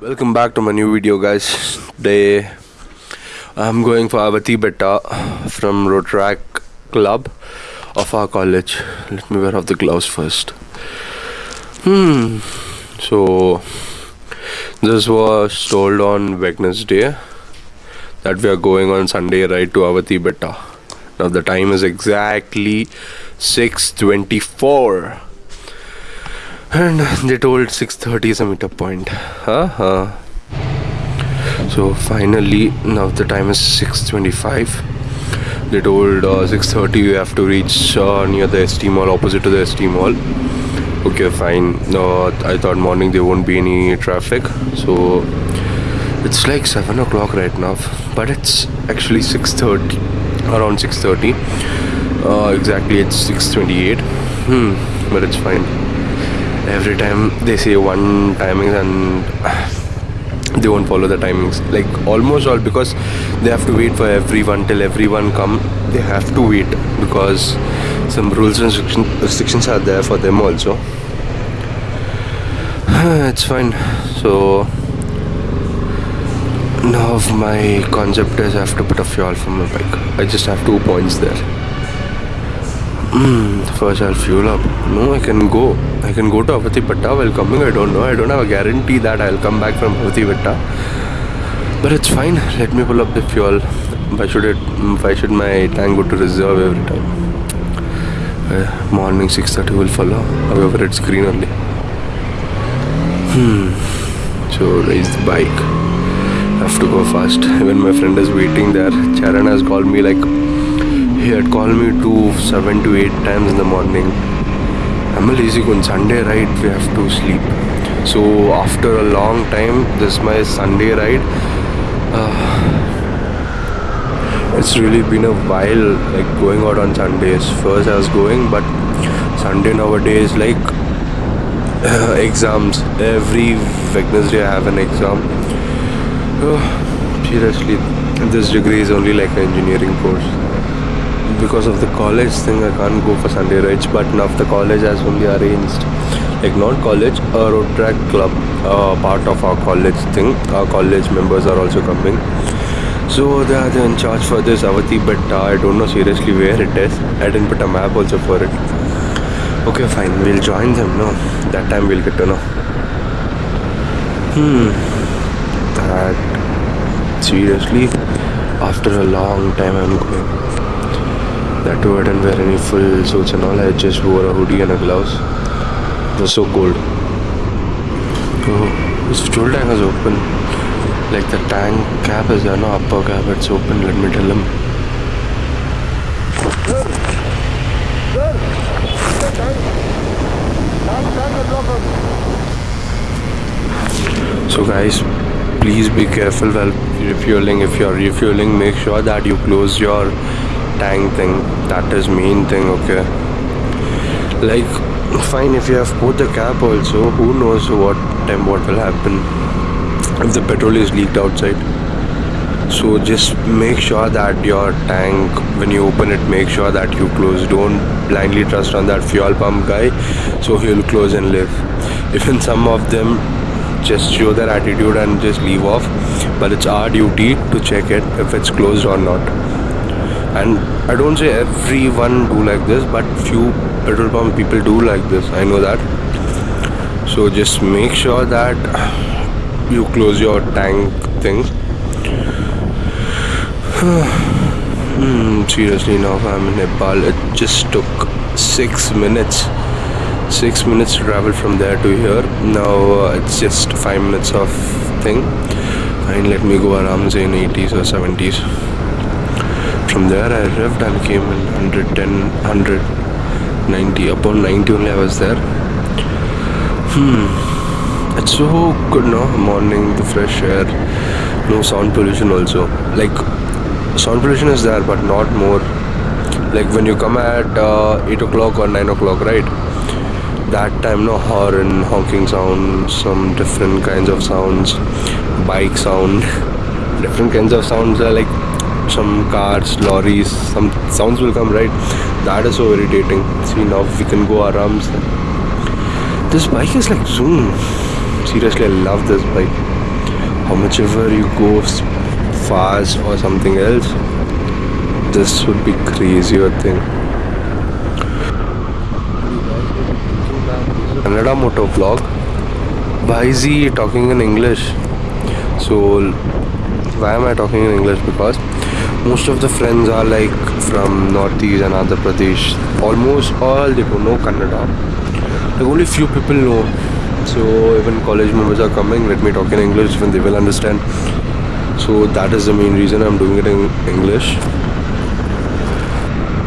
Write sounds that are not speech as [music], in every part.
Welcome back to my new video, guys. Today I'm going for Avati Betta from Rotaract Club of our college. Let me wear off the gloves first. Hmm. So this was told on Wednesday that we are going on Sunday right to Avati Betta Now the time is exactly 6:24 and they told 6.30 is a meetup point. Uh-huh. so finally now the time is 6.25 they told uh, 6.30 we have to reach uh, near the ST mall opposite to the ST mall. Okay fine. Uh, I thought morning there won't be any traffic. So it's like 7 o'clock right now. But it's actually 6.30 around 6.30 uh, exactly it's 6.28 hmm but it's fine every time they say one timings and [sighs] they won't follow the timings. Like almost all because they have to wait for everyone till everyone come they have to wait because some rules and restrictions are there for them also. [sighs] It's fine. So now my concept is I have to put a fuel for my bike. I just have two points there first I'll fuel up. No, I can go. I can go to Avati Betta while coming. I don't know. I don't have a guarantee that I'll come back from Avati Betta. But it's fine. Let me pull up the fuel. Why should it? Why should my tank go to reserve every time? Uh, morning 6:30 will follow. However, it's green only. Hmm. So raise the bike. Have to go fast. Even my friend is waiting there. Charan has called me like he had called me to seven to eight times in the morning. I'm lazy on Sunday ride we have to sleep. So after a long time, this is my Sunday ride. Uh, it's really been a while like going out on Sundays. First I was going, but Sunday nowadays like uh, exams. Every Wednesday I have an exam. Uh, seriously, this degree is only like an engineering course because of the college thing I can't go for Sunday rides but now the college has only arranged like not college a Rotaract club uh, part of our college thing. Our college members are also coming. So they are in charge for this Avati but uh, I don't know seriously where it is. I didn't put a map also for it. Okay fine. We'll join them no? That time we'll get to know. Hmm. That seriously after a long time I'm going that too I didn't wear any full suits and all. I just wore a hoodie and a gloves it was so cold. Oh this fuel tank is open. Like the tank cap is there no upper cap. It's open. Let me tell him. So guys please be careful while refueling. If you're refueling make sure that you close your tank thing that is main thing okay? Like fine if you have put the cap also who knows what time what will happen if the petrol is leaked outside. So just make sure that your tank when you open it make sure that you close. Don't blindly trust on that fuel pump guy so he'll close and live even some of them just show their attitude and just leave off but it's our duty to check it if it's closed or not and I don't say everyone do like this but few petrol pump people do like this. I know that. So just make sure that you close your tank thing. [sighs] Hmm, seriously now I'm in Nepal it just took six minutes. Six minutes to travel from there to here. Now uh, it's just five minutes of thing. Fine let me go around say in 80s or 70s from there I revved and came in 110 190 upon 90 only I was there. Hmm. It's so good no? Morning the fresh air no sound pollution also. Like sound pollution is there but not more. Like when you come at uh, 8 o'clock or 9 o'clock right? That time no horn honking sound some different kinds of sounds bike sound [laughs] different kinds of sounds are like some cars, lorries, some sounds will come, right? That is so irritating. See, now we can go around. This bike is like zoom. Seriously, I love this bike. how much ever you go fast or something else this would be crazier thing Kannada motor vlog why is he talking in English so why am I talking in English because most of the friends are like from Northeast and Andhra Pradesh. Almost all they don't know Kannada. Like only few people know. So even college members are coming. Let me talk in English when they will understand. So that is the main reason I'm doing it in English.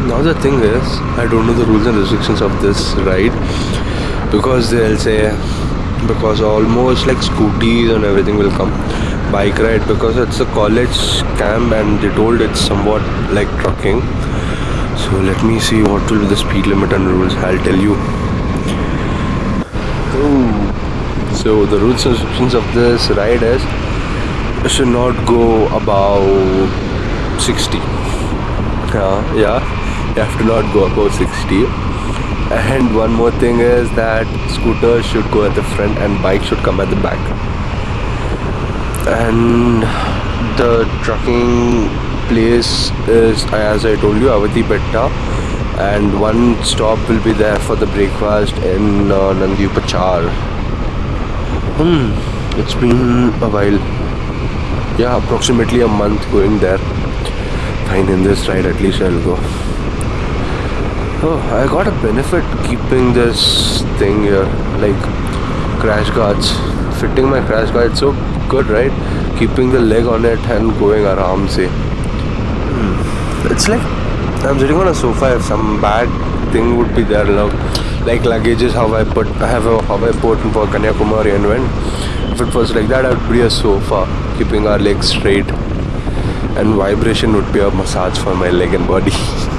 Now the thing is I don't know the rules and restrictions of this ride. Because they'll say because almost like scooties and everything will come bike ride because it's a college camp and they told it's somewhat like trucking. So let me see what will be the speed limit and rules. I'll tell you. So the rules and restrictions of this ride is you should not go above 60 yeah yeah. You have to not go above 60 and one more thing is that scooters should go at the front and bike should come at the back and the trucking place is as I told you Avati Betta and one stop will be there for the breakfast in uh, Nandi Upachar hmm it's been a while. Yeah approximately a month going there. Fine in this ride at least I'll go. Oh I got a benefit keeping this thing here like crash guards fitting my crash guard so good, right? Keeping the leg on it and going around, say. Hmm. It's like I'm sitting on a sofa. If some bad thing would be there, now, like luggage is how I put, I have a how I put for Kanyakumari and when. If it was like that, I would be a sofa, keeping our legs straight, and vibration would be a massage for my leg and body. [laughs]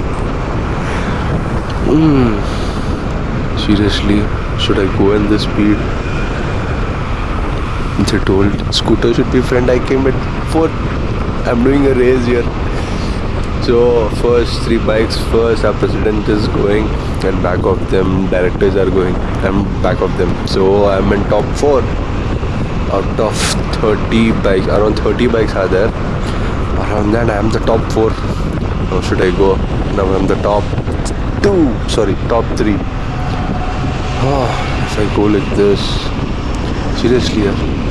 Hmm. Seriously, should I go in this speed? Told scooter should be friend. I came at fourth i'm doing a race here. So first three bikes first our president is going and back of them directors are going i'm back of them. So i'm in top four. Out of 30 bikes around 30 bikes are there. Around that i'm the top four. How should i go? Now i'm the top two. Sorry top three. Oh, if i go like this seriously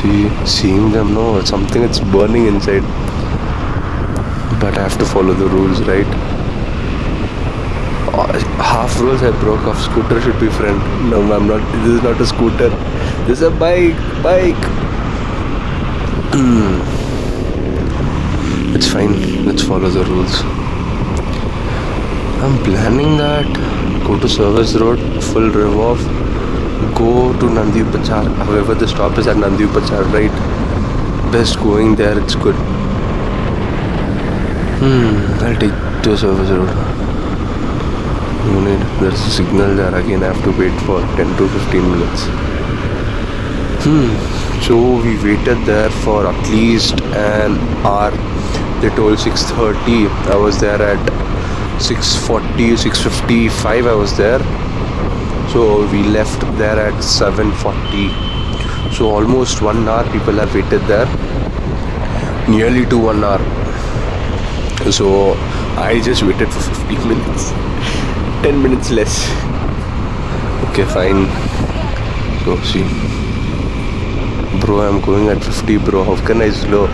see seeing them no something it's burning inside. But I have to follow the rules right? Uh, half rules I broke off. Scooter should be friend no I'm not this is not a scooter. This is a bike bike. It's fine. Let's follow the rules. I'm planning that. Go to service road full rev off go to Nandi Upachar. However, the stop is at Nandi Upachar, right? Best going there, it's good. Hmm, I'll take the service road. Need, there's a signal there again. I have to wait for 10 to 15 minutes. Hmm, so we waited there for at least an hour. They told 6:30. I was there at 6:40, 6:55. I was there so we left there at 7.40 so almost one hour people have waited there. Nearly to one hour. So I just waited for 15 minutes. [laughs] 10 minutes less. Okay fine. So see. Bro I'm going at 50 bro. How can I slow?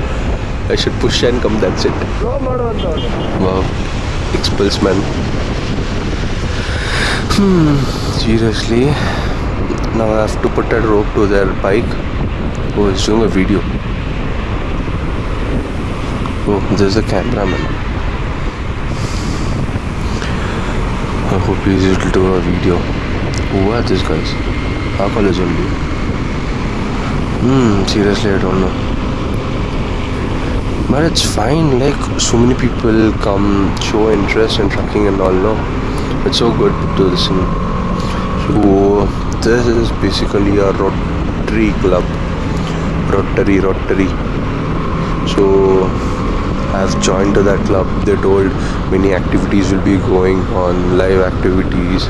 I should push and come that's it. Wow. Xpulse man. Hmm seriously now I have to put a rope to their bike. Oh he's doing a video. Oh there's a cameraman I hope he's able to do a video. Who are these guys? Our college only hmm seriously I don't know. But it's fine like so many people come show interest in trucking and all no? It's so good to do listen so this is basically a Rotary club. Rotary, Rotary. So I've joined to that club. They told many activities will be going on, live activities.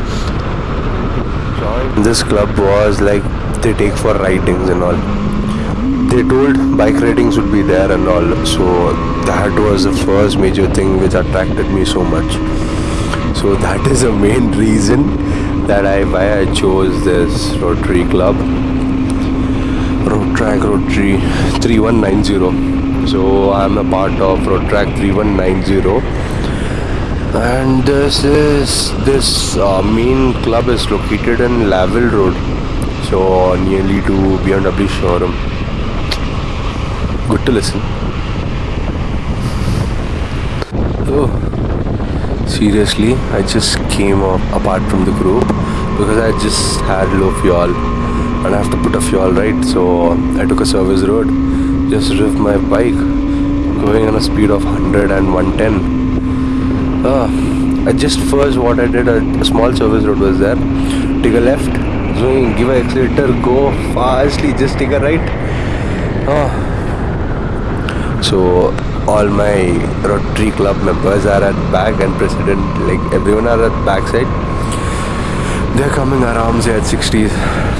This club was like they take for writings and all. they told bike ratings would be there and all so that was the first major thing which attracted me so much so that is the main reason that I why I chose this Rotary Club. Road Rotary 3190 so I'm a part of Rotaract 3190 and this is this uh, main club is located in Lavelle Road. So nearly to BMW showroom. Good to listen. Oh seriously I just came up apart from the group because I just had low fuel and I have to put a fuel right? So I took a service road just drove my bike going on a speed of 100 and 110 uh, I just first what I did a, a, small service road was there take a left swing give a accelerator go fastly just take a right. Uh, so all my Rotary Club members are at back and president like everyone are at backside. They're coming around say at 60s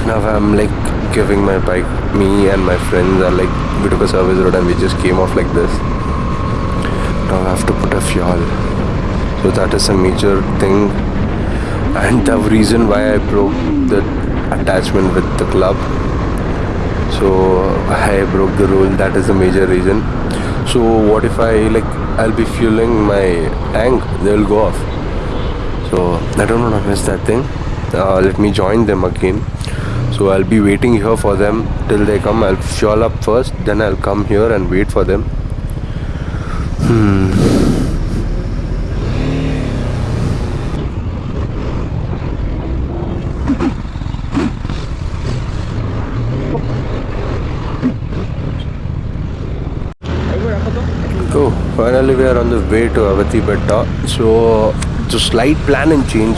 now I'm like giving my bike me and my friends are like we took a service road and we just came off like this. Now I have to put a fuel. So that is a major thing. And the reason why I broke the attachment with the club. So I broke the rule. That is the major reason so what if I like I'll be fueling my tank they'll go off. So I don't want to miss that thing. Uh, let me join them again. So I'll be waiting here for them till they come. I'll fuel up first then I'll come here and wait for them. Hmm finally we are on the way to Avati Betta so the slight plan and change.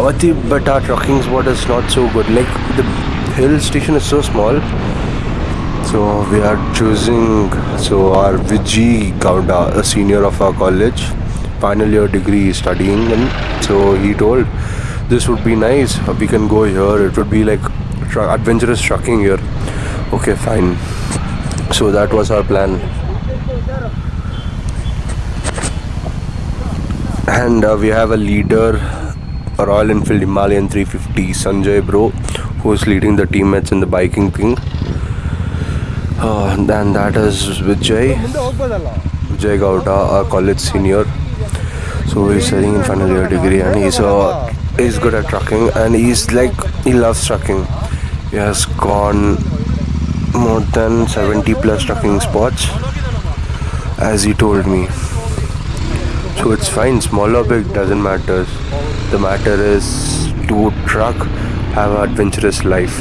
Avati Betta trucking spot is not so good. Like the hill station is so small. So we are choosing so our Vijay Gowda a senior of our college final year degree studying and so he told this would be nice. We can go here. It would be like adventurous trucking here. Okay fine. So that was our plan and uh, we have a leader Royal Enfield Himalayan 350 Sanjay bro who's leading the teammates in the biking thing uh, and that is Vijay. Vijay Gowda our college senior. So he's studying in final year degree and he's uh, he's good at trucking and he's like he loves trucking. He has gone more than 70 plus trucking spots as he told me so it's fine. Small or big doesn't matter. The matter is to truck have an adventurous life.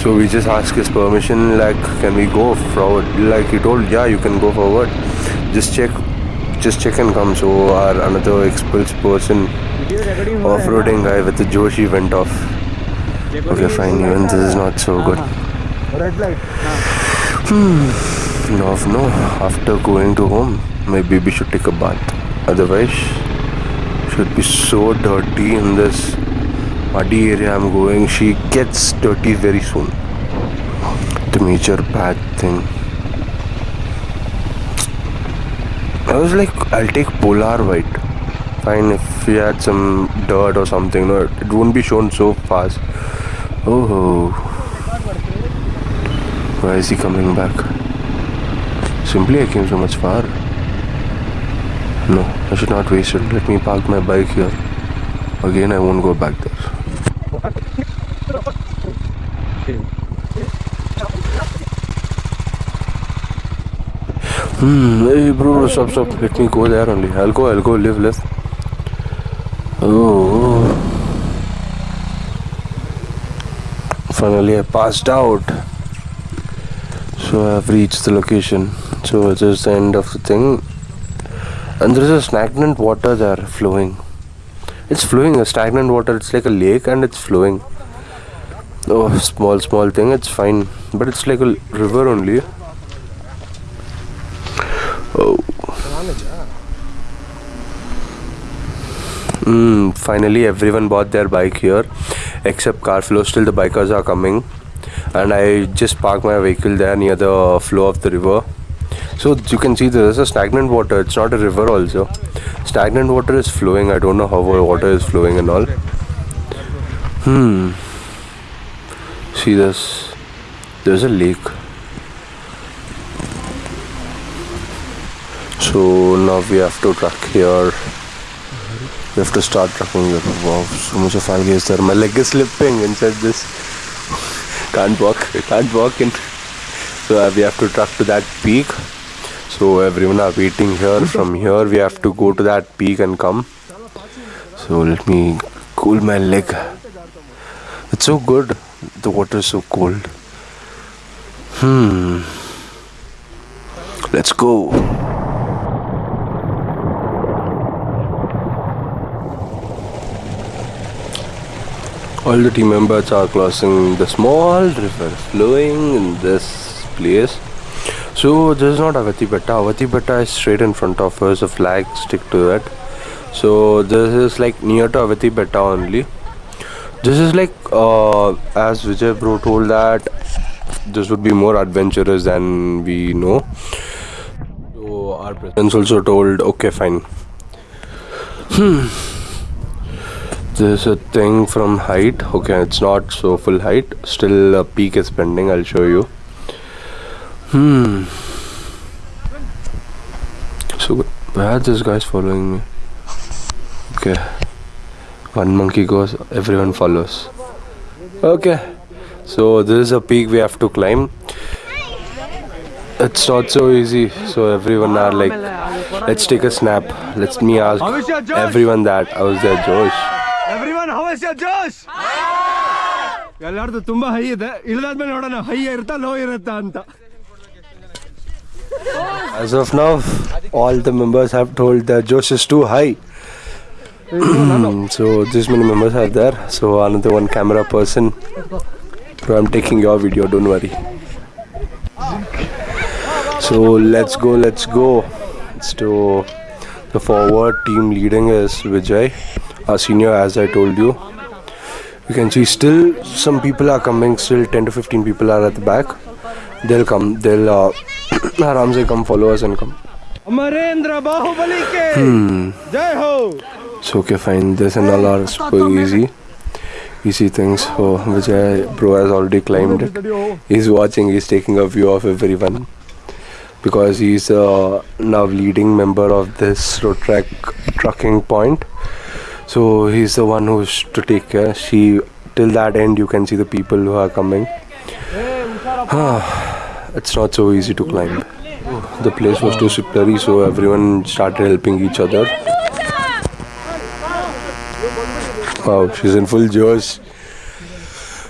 So we just ask his permission like can we go forward? Like he told yeah you can go forward. Just check just check and come. So our another Xpulse person off-roading guy with the joshi went off. Okay fine. Even this is not so good. Hmm. No no. After going to home maybe we should take a bath otherwise should be so dirty in this muddy area I'm going. She gets dirty very soon. The major bad thing. I was like I'll take polar white. Fine if we had some dirt or something no it won't be shown so fast. Oh why is he coming back? Simply I came so much far no, I should not waste it. Let me park my bike here. Again, I won't go back there. Hmm, hey bro, stop, stop. Let me go there only. I'll go, I'll go, live, live. Oh. Finally, I passed out. So I have reached the location. So this is the end of the thing and there is a stagnant water there flowing. It's flowing a stagnant water. It's like a lake and it's flowing. Oh small small thing it's fine. But it's like a river only. Oh. Mm, finally everyone bought their bike here. Except Carflow still the bikers are coming. And I just parked my vehicle there near the flow of the river. So you can see there is a stagnant water. It's not a river also. Stagnant water is flowing. I don't know how water is flowing and all. Hmm. See this. There's a lake. So now we have to truck here. We have to start trucking here. Wow, so much of algae is there. My leg is slipping inside this. [laughs] Can't walk. Can't walk in. So uh, we have to truck to that peak. So everyone are waiting here. From here we have to go to that peak and come. So let me cool my leg. It's so good. The water is so cold. Hmm. Let's go. All the team members are crossing the small river flowing in this place. So this is not Avati Betta. Avati Betta is straight in front of us. A flag stick to that. So this is like near to Avati Betta only. This is like uh, as Vijay bro told that this would be more adventurous than we know. So our presidents also told okay fine. This is a thing from height. Okay, it's not so full height. Still, a peak is pending. I'll show you. Hmm. So where this guy's following me? Okay. One monkey goes, everyone follows. Okay. So this is a peak we have to climb. It's not so easy. So everyone are like, let's take a snap. Let me ask everyone that. How's their Josh? Everyone how is ಜೋಶ್ ಎಲ್ಲಾರ್ದು ತುಂಬಾ high ಇದೆ ಇಳಿದಾದ್ಮೇಲೆ ನೋಡೋಣ high ಇರುತ್ತಾ low ಇರುತ್ತಾ ಅಂತ as of now, all the members have told that Josh is too high. [clears throat] So this many members are there. So another one camera person. So I'm taking your video. Don't worry. So let's go. Let's go. So the forward team leading is Vijay, our senior, as I told you. You can see still some people are coming. Still 10 to 15 people are at the back. They'll come. They'll uh, आराम से कम followers income Amarendra Bahubali ke. Jai ho. It's okay, fine. This and all are super easy, easy things. So Vijay bro has already climbed. He's watching. He's taking a view of everyone because he's uh, now leading member of this road track trucking point. So he's the one who's to take care. She till that end, you can see the people who are coming it's not so easy to climb. The place was too slippery, so everyone started helping each other. Wow, she's in full Josh.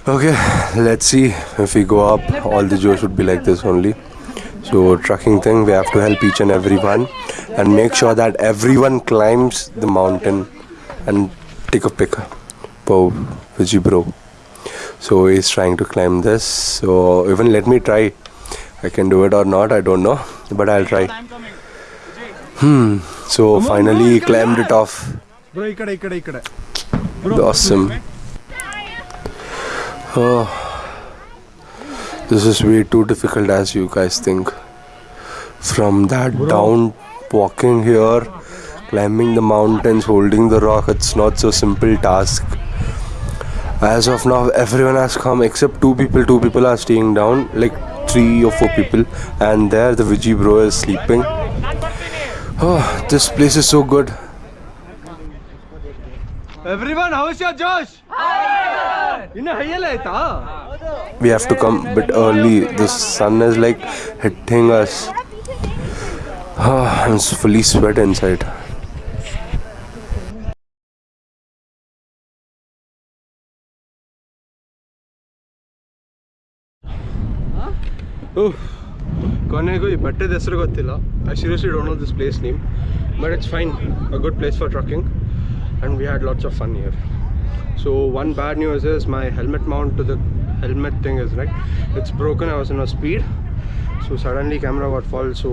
Okay, let's see if we go up. All the Josh would be like this only. So, trucking thing, we have to help each and everyone and make sure that everyone climbs the mountain and take a pic. Wow, Vijay bro. So, he's trying to climb this. So, even let me try. I can do it or not I don't know but I'll try. Hmm so finally climbed it off. Awesome. oh. This is way too difficult as you guys think. From that down walking here climbing the mountains holding the rock it's not so simple task. As of now everyone has come except two people. Two people are staying down. Like three or four people and there the Vijay bro is sleeping. Oh this place is so good. Everyone how's your Josh? We have to come a bit early. The sun is like hitting us. Oh, I'm fully sweat inside. ಕೊನೆಗೂ ಈ ಬೆಟ್ಟದ ಹೆಸರು ಗೊತ್ತಿಲ್ಲ I seriously don't know this place name but it's fine a good place for trekking and we had lots of fun year so one bad news is my helmet Mount to the helmet thing is right it's broken I was in a speed so suddenly camera what fall so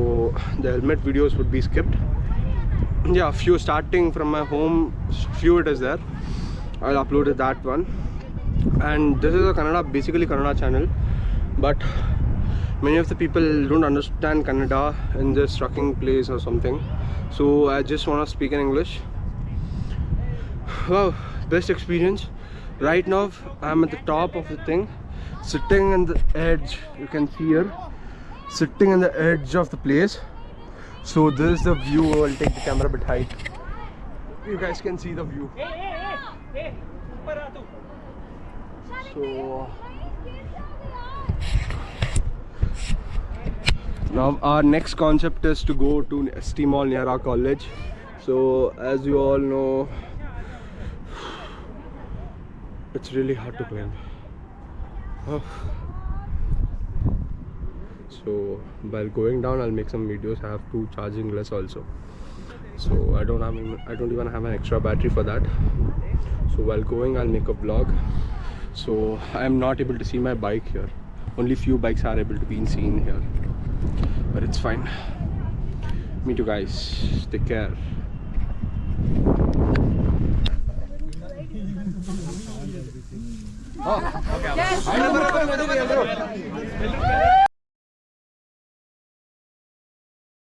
the helmet videos would be skipped yeah few starting from my home few it is there i'll upload that one and this is a kannada basically kannada channel but many of the people don't understand Kannada in this trucking place or something so I just want to speak in English wow best experience right now I'm at the top of the thing sitting on the edge you can see here sitting on the edge of the place so this is the view I'll take the camera a bit high you guys can see the view so now our next concept is to go to ST. Mall near our college. So as you all know it's really hard to climb. Oh. so while going down I'll make some videos. I have two charging less also. So I don't have I don't even have an extra battery for that. So while going I'll make a vlog. So I am not able to see my bike here. Only few bikes are able to be seen here but it's fine. Meet you guys. Take care. Yes.